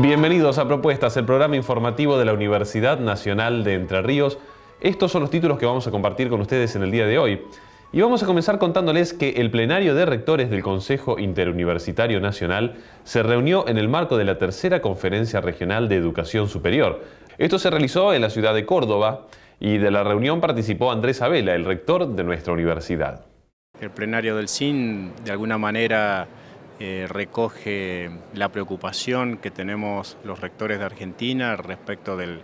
Bienvenidos a Propuestas, el programa informativo de la Universidad Nacional de Entre Ríos. Estos son los títulos que vamos a compartir con ustedes en el día de hoy. Y vamos a comenzar contándoles que el plenario de rectores del Consejo Interuniversitario Nacional se reunió en el marco de la tercera Conferencia Regional de Educación Superior. Esto se realizó en la ciudad de Córdoba y de la reunión participó Andrés Abela, el rector de nuestra universidad. El plenario del CIN de alguna manera eh, recoge la preocupación que tenemos los rectores de Argentina respecto del,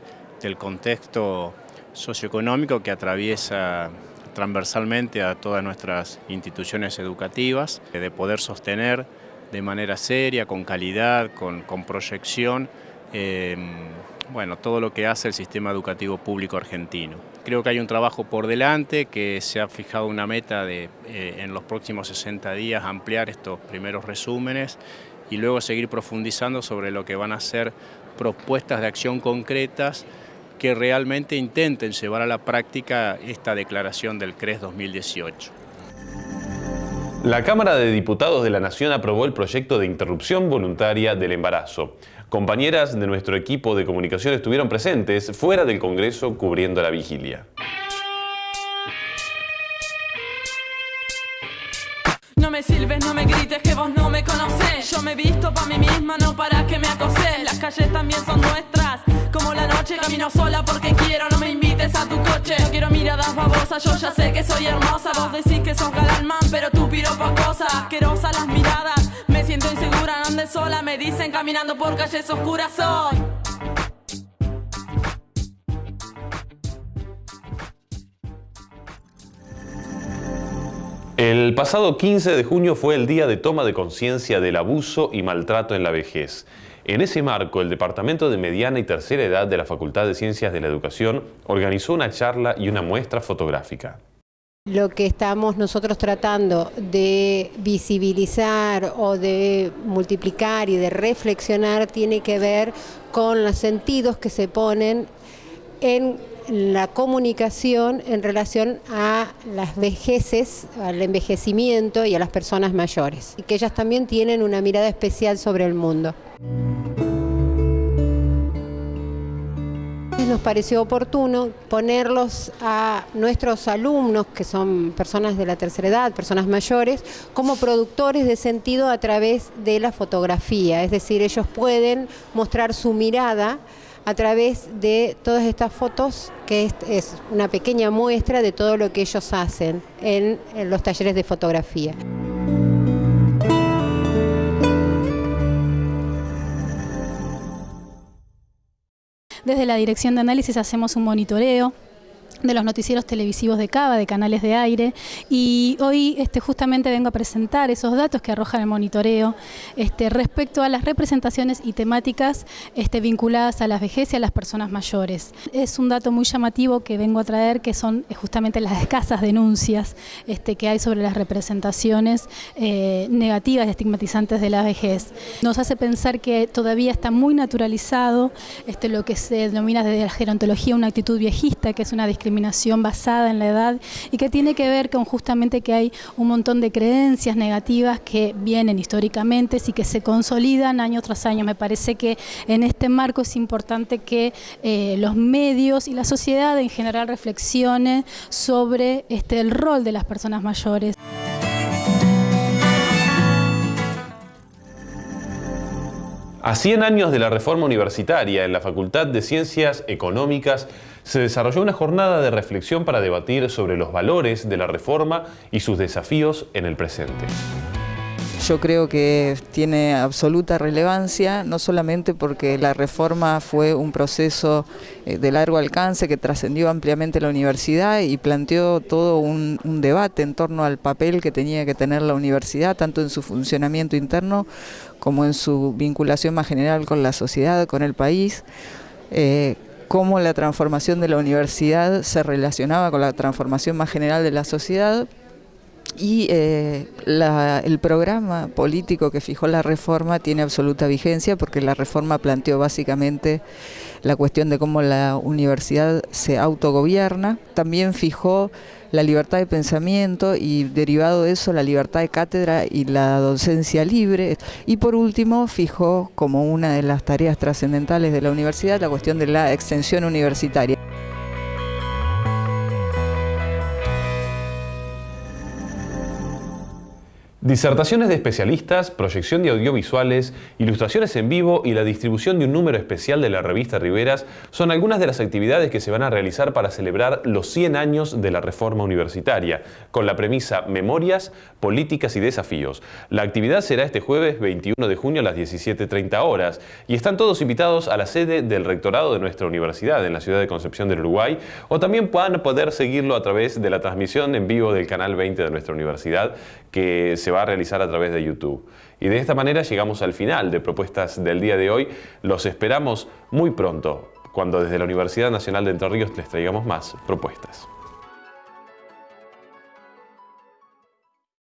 contexto socioeconómico que atraviesa transversalmente a todas nuestras instituciones educativas, de poder sostener de manera seria, con calidad, con, proyección, eh, bueno, todo lo que hace el sistema educativo público argentino. Creo que hay un trabajo por delante, que se ha fijado una meta de eh, en los próximos 60 días ampliar estos primeros resúmenes y luego seguir profundizando sobre lo que van a ser propuestas de acción concretas que realmente intenten llevar a la práctica esta declaración del CRES 2018. La Cámara de Diputados de la Nación aprobó el proyecto de interrupción voluntaria del embarazo. Compañeras de nuestro equipo de comunicación estuvieron presentes fuera del Congreso cubriendo la vigilia. No me sirves, no me grites que vos no me conocés. Yo me visto para mí misma, no para que me acoses. Las calles también son nuestras, como la noche camino sola porque quiero, no me invites a tu coche. No quiero miradas babosas, yo ya sé que soy hermosa. Vos decís que sos galán pero tú El pasado 15 de junio fue el día de toma de conciencia del abuso y maltrato en la vejez. En ese marco, el Departamento de Mediana y Tercera Edad de la Facultad de Ciencias de la Educación organizó una charla y una muestra fotográfica. Lo que estamos nosotros tratando de visibilizar o de multiplicar y de reflexionar tiene que ver con los sentidos que se ponen en la comunicación en relación a las vejeces, al envejecimiento y a las personas mayores, y que ellas también tienen una mirada especial sobre el mundo. Nos pareció oportuno ponerlos a nuestros alumnos, que son personas de la tercera edad, personas mayores, como productores de sentido a través de la fotografía. Es decir, ellos pueden mostrar su mirada a través de todas estas fotos, que es, una pequeña muestra de todo lo que ellos hacen en los talleres de fotografía. Desde la Dirección de Análisis hacemos un monitoreo de los noticieros televisivos de Cava, de canales de aire, y hoy este, justamente vengo a presentar esos datos que arrojan el monitoreo este, respecto a las representaciones y temáticas este, vinculadas a la vejez y a las personas mayores. Es un dato muy llamativo que vengo a traer, que son eh, justamente las escasas denuncias este, que hay sobre las representaciones eh, negativas y estigmatizantes de la vejez. Nos hace pensar que todavía está muy naturalizado este, lo que se denomina desde la gerontología una actitud viejista, que es una discriminación basada en la edad y que tiene que ver con justamente que hay un montón de creencias negativas que vienen históricamente y que se consolidan año tras año. Me parece que en este marco es importante que eh, los medios y la sociedad en general reflexione sobre este, el rol de las personas mayores. A 100 años de la reforma universitaria en la Facultad de Ciencias Económicas se desarrolló una jornada de reflexión para debatir sobre los valores de la reforma y sus desafíos en el presente. Yo creo que tiene absoluta relevancia, no solamente porque la reforma fue un proceso eh, de largo alcance que trascendió ampliamente la universidad y planteó todo un, debate en torno al papel que tenía que tener la universidad, tanto en su funcionamiento interno como en su vinculación más general con la sociedad, con el país. Eh, cómo la transformación de la universidad se relacionaba con la transformación más general de la sociedad y eh, el programa político que fijó la reforma tiene absoluta vigencia porque la reforma planteó básicamente la cuestión de cómo la universidad se autogobierna, también fijó la libertad de pensamiento y derivado de eso la libertad de cátedra y la docencia libre. Y por último, fijó como una de las tareas trascendentales de la universidad la cuestión de la extensión universitaria. Disertaciones de especialistas, proyección de audiovisuales, ilustraciones en vivo y la distribución de un número especial de la revista Riveras son algunas de las actividades que se van a realizar para celebrar los 100 años de la reforma universitaria, con la premisa Memorias, Políticas y Desafíos. La actividad será este jueves 21 de junio a las 17.30 horas y están todos invitados a la sede del rectorado de nuestra universidad en la ciudad de Concepción del Uruguay o también van poder seguirlo a través de la transmisión en vivo del canal 20 de nuestra universidad que se va a realizar a través de YouTube. Y de esta manera llegamos al final de propuestas del día de hoy. Los esperamos muy pronto, cuando desde la Universidad Nacional de Entre Ríos les traigamos más propuestas.